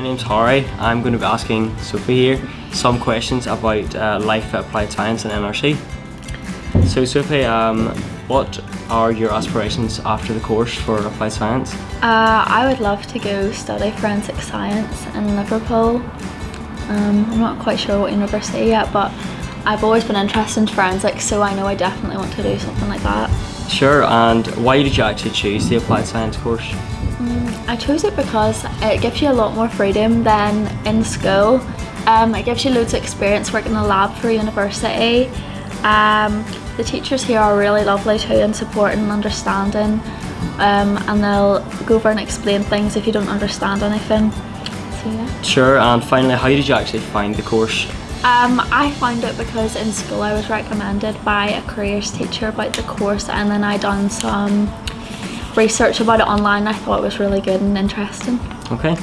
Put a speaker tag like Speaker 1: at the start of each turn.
Speaker 1: name's Harry. I'm going to be asking Sophie here some questions about uh, life at Applied Science and NRC. So Sophie, um, what are your aspirations after the course for Applied Science?
Speaker 2: Uh, I would love to go study forensic science in Liverpool. Um, I'm not quite sure what university yet, but I've always been interested in forensics, so I know I definitely want to do something like that.
Speaker 1: Sure, and why did you actually choose the Applied Science course?
Speaker 2: Mm, I chose it because it gives you a lot more freedom than in school. Um, it gives you loads of experience working in a lab for university. Um, the teachers here are really lovely too and supporting and understanding um, and they'll go over and explain things if you don't understand anything. So yeah.
Speaker 1: Sure, and finally, how did you actually find the course?
Speaker 2: Um, I found it because in school I was recommended by a careers teacher about the course and then I done some research about it online. I thought it was really good and interesting.
Speaker 1: Okay.